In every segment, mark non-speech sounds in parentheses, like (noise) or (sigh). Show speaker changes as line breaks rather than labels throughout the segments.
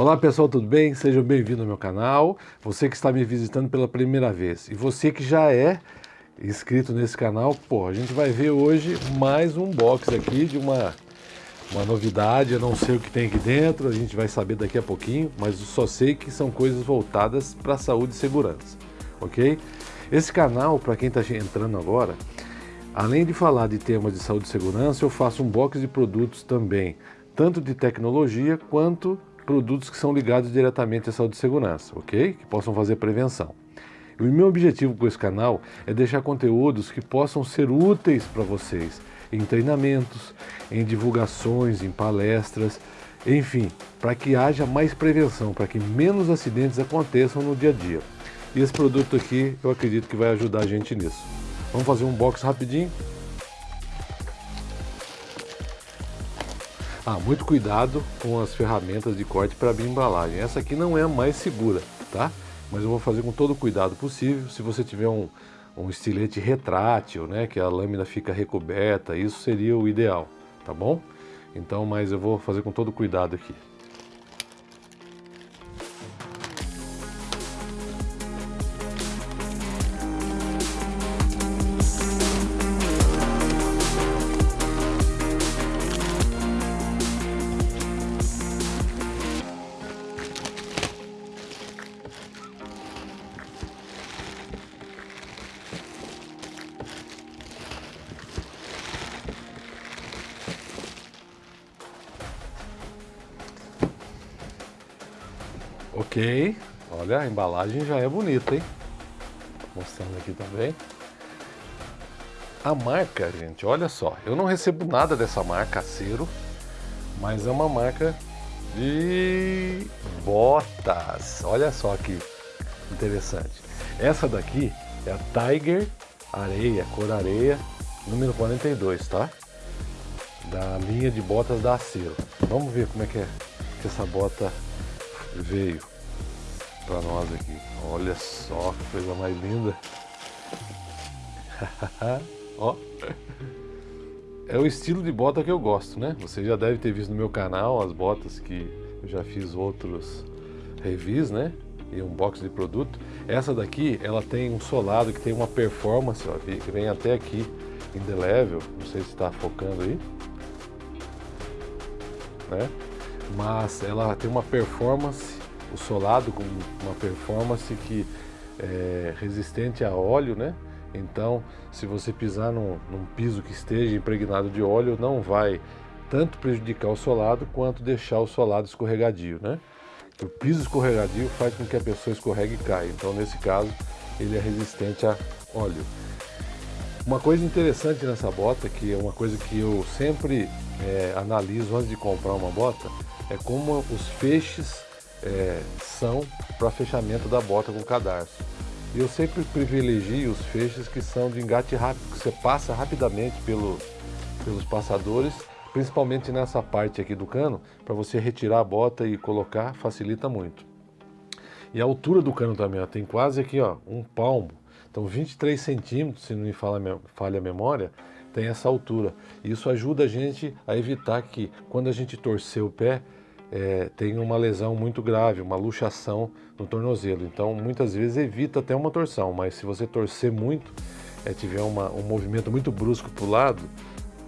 Olá pessoal, tudo bem? Sejam bem-vindos ao meu canal. Você que está me visitando pela primeira vez e você que já é inscrito nesse canal, pô, a gente vai ver hoje mais um box aqui de uma, uma novidade. Eu não sei o que tem aqui dentro, a gente vai saber daqui a pouquinho, mas só sei que são coisas voltadas para saúde e segurança, ok? Esse canal, para quem está entrando agora, além de falar de temas de saúde e segurança, eu faço um box de produtos também, tanto de tecnologia quanto produtos que são ligados diretamente à saúde e segurança, ok? Que possam fazer prevenção. E o meu objetivo com esse canal é deixar conteúdos que possam ser úteis para vocês em treinamentos, em divulgações, em palestras, enfim, para que haja mais prevenção, para que menos acidentes aconteçam no dia a dia. E esse produto aqui eu acredito que vai ajudar a gente nisso. Vamos fazer um box rapidinho? Ah, muito cuidado com as ferramentas de corte para abrir embalagem. Essa aqui não é a mais segura, tá? Mas eu vou fazer com todo o cuidado possível. Se você tiver um, um estilete retrátil, né, que a lâmina fica recoberta, isso seria o ideal, tá bom? Então, mas eu vou fazer com todo cuidado aqui. Ok, olha a embalagem já é bonita, hein? Mostrando aqui também. A marca, gente, olha só, eu não recebo nada dessa marca Acero, mas é uma marca de botas. Olha só que interessante. Essa daqui é a Tiger Areia, cor areia, número 42, tá? Da linha de botas da Acero. Vamos ver como é que é que essa bota veio para nós aqui. Olha só que coisa mais linda. (laughs) Ó. É o estilo de bota que eu gosto, né? Você já deve ter visto no meu canal as botas que eu já fiz outros reviews, né? E um box de produto. Essa daqui, ela tem um solado que tem uma performance, ó, que vem até aqui em the level. Não sei se está focando aí. Né? Mas ela tem uma performance, o solado com uma performance que é resistente a óleo, né? Então, se você pisar num, num piso que esteja impregnado de óleo, não vai tanto prejudicar o solado quanto deixar o solado escorregadio, né? O piso escorregadio faz com que a pessoa escorregue e caia. Então, nesse caso, ele é resistente a óleo. Uma coisa interessante nessa bota, que é uma coisa que eu sempre é, analiso antes de comprar uma bota, é como os feixes é, são para fechamento da bota com cadarço. Eu sempre privilegio os feixes que são de engate rápido, que você passa rapidamente pelo, pelos passadores, principalmente nessa parte aqui do cano, para você retirar a bota e colocar, facilita muito. E a altura do cano também, ó, tem quase aqui ó, um palmo, então 23 centímetros, se não me falha a memória, tem essa altura. Isso ajuda a gente a evitar que quando a gente torcer o pé, é, tem uma lesão muito grave, uma luxação no tornozelo. Então, muitas vezes evita até uma torção, mas se você torcer muito, é, tiver uma, um movimento muito brusco para o lado,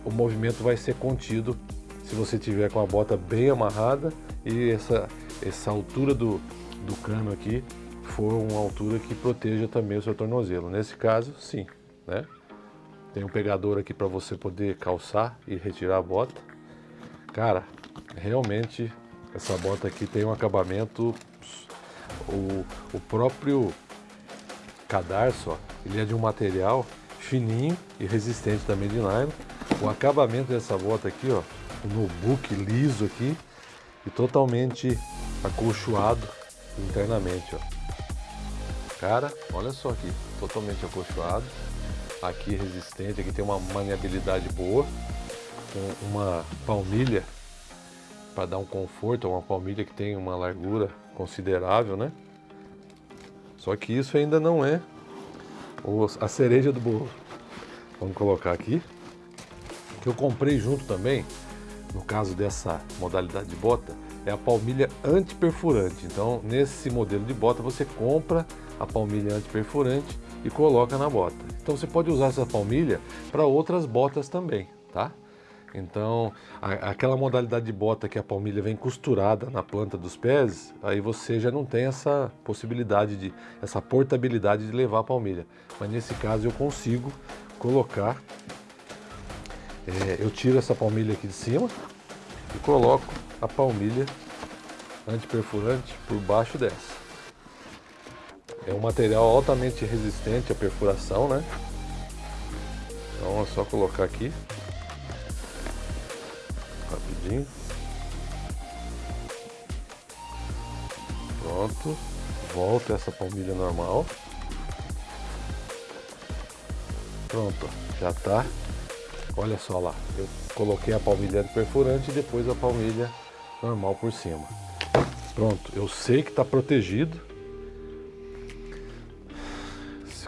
o movimento vai ser contido se você tiver com a bota bem amarrada e essa, essa altura do, do cano aqui for uma altura que proteja também o seu tornozelo. Nesse caso, sim, né? Tem um pegador aqui para você poder calçar e retirar a bota. Cara, realmente essa bota aqui tem um acabamento, o, o próprio cadarço, ó, ele é de um material fininho e resistente também de nylon. O acabamento dessa bota aqui, ó, o notebook liso aqui e totalmente acolchoado internamente, ó. Cara, olha só aqui, totalmente acolchoado, aqui resistente, aqui tem uma maniabilidade boa, com uma palmilha para dar um conforto, é uma palmilha que tem uma largura considerável, né? Só que isso ainda não é a cereja do bolo. Vamos colocar aqui. Que eu comprei junto também, no caso dessa modalidade de bota, é a palmilha antiperfurante. Então, nesse modelo de bota, você compra a palmilha antiperfurante e coloca na bota. Então, você pode usar essa palmilha para outras botas também, tá? Então, a, aquela modalidade de bota que a palmilha vem costurada na planta dos pés, aí você já não tem essa possibilidade de, essa portabilidade de levar a palmilha. Mas nesse caso eu consigo colocar, é, eu tiro essa palmilha aqui de cima e coloco a palmilha antiperfurante por baixo dessa. É um material altamente resistente à perfuração, né? Então é só colocar aqui rapidinho. Pronto. Volta essa palmilha normal. Pronto, já tá. Olha só lá, eu coloquei a palmilha perfurante e depois a palmilha normal por cima. Pronto, eu sei que está protegido.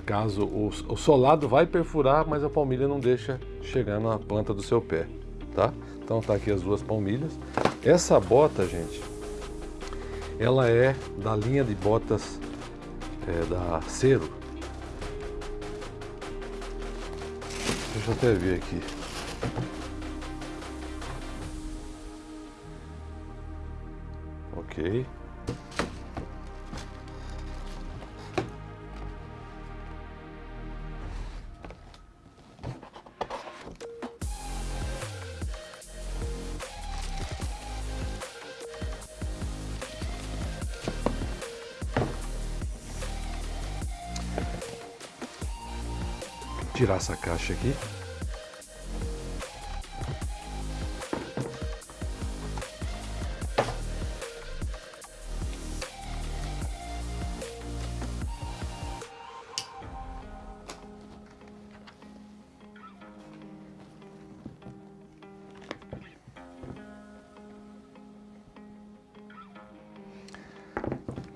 Caso o, o solado vai perfurar, mas a palmilha não deixa chegar na planta do seu pé, tá? Então tá aqui as duas palmilhas. Essa bota, gente, ela é da linha de botas é, da Cero. Deixa eu até ver aqui. Ok. Tirar essa caixa aqui.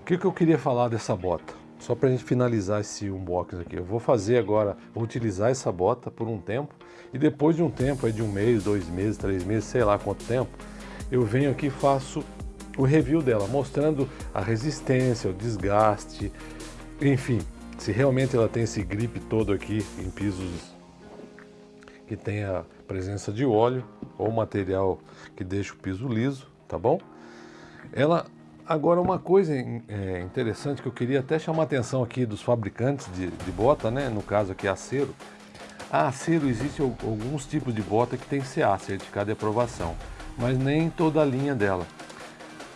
O que, que eu queria falar dessa bota? Só para a gente finalizar esse unboxing aqui, eu vou fazer agora, vou utilizar essa bota por um tempo e depois de um tempo, de um mês, dois meses, três meses, sei lá quanto tempo, eu venho aqui e faço o review dela, mostrando a resistência, o desgaste, enfim, se realmente ela tem esse grip todo aqui em pisos que tem a presença de óleo ou material que deixa o piso liso, tá bom? Ela Agora, uma coisa é, interessante que eu queria até chamar a atenção aqui dos fabricantes de, de bota, né? no caso aqui Acero. A Acero existe alguns tipos de bota que tem CA, Certificado de Aprovação, mas nem toda a linha dela.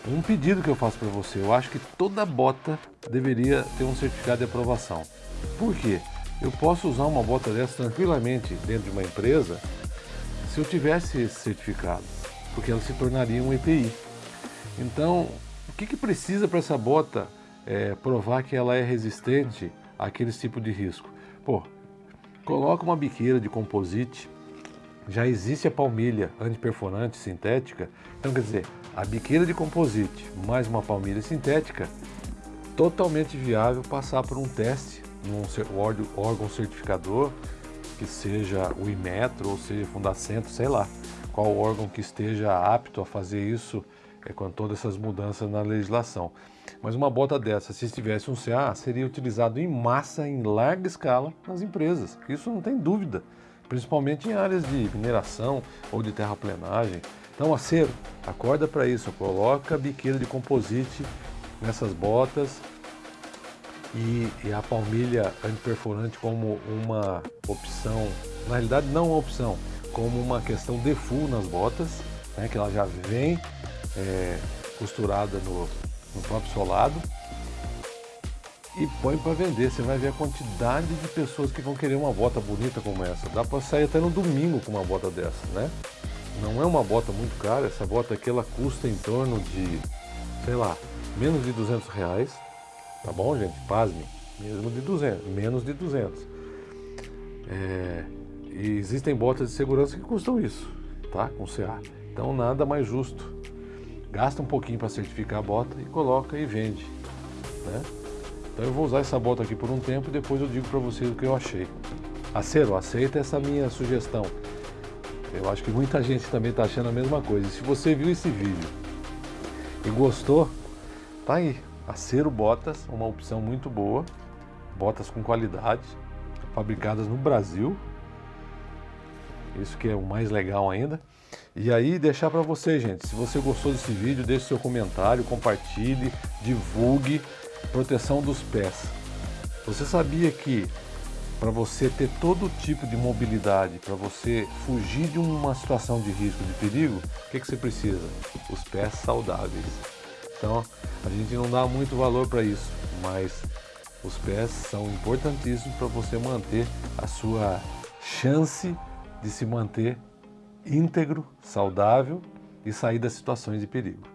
Um pedido que eu faço para você, eu acho que toda bota deveria ter um certificado de aprovação. Por quê? Eu posso usar uma bota dessa tranquilamente dentro de uma empresa se eu tivesse esse certificado, porque ela se tornaria um EPI. Então, o que, que precisa para essa bota é, provar que ela é resistente àqueles tipos de risco? Pô, coloca uma biqueira de composite, já existe a palmilha antiperforante sintética, então quer dizer, a biqueira de composite mais uma palmilha sintética, totalmente viável passar por um teste num órgão certificador, que seja o Imetro ou seja Fundacentro, sei lá, qual órgão que esteja apto a fazer isso é, com todas essas mudanças na legislação. Mas uma bota dessa, se tivesse um CA, seria utilizado em massa, em larga escala, nas empresas. Isso não tem dúvida, principalmente em áreas de mineração ou de terraplenagem. Então, acero, acorda para isso, coloca biqueira de composite nessas botas e, e, a palmilha antiperforante como uma opção, na realidade não uma opção, como uma questão de full nas botas, né, que ela já vem é, costurada no, no próprio solado e põe para vender. Você vai ver a quantidade de pessoas que vão querer uma bota bonita como essa. Dá para sair até no domingo com uma bota dessa, né? Não é uma bota muito cara. Essa bota aqui ela custa em torno de, sei lá, menos de 200 reais. Tá bom, gente? Pasme. Mesmo de 200, menos de 200. É, e existem botas de segurança que custam isso, tá? Com CA. Então nada mais justo gasta um pouquinho para certificar a bota e coloca e vende. Né? Então eu vou usar essa bota aqui por um tempo e depois eu digo para vocês o que eu achei. Acero, aceita essa minha sugestão. Eu acho que muita gente também está achando a mesma coisa. E se você viu esse vídeo e gostou, tá aí. Acero Botas, uma opção muito boa. Botas com qualidade, fabricadas no Brasil. Isso que é o mais legal ainda. E aí deixar para você, gente, se você gostou desse vídeo, deixe seu comentário, compartilhe, divulgue. Proteção dos pés. Você sabia que para você ter todo tipo de mobilidade, para você fugir de uma situação de risco, de perigo, o que, que você precisa? Os pés saudáveis. Então, a gente não dá muito valor para isso, mas os pés são importantíssimos para você manter a sua chance de se manter íntegro, saudável e sair das situações de perigo.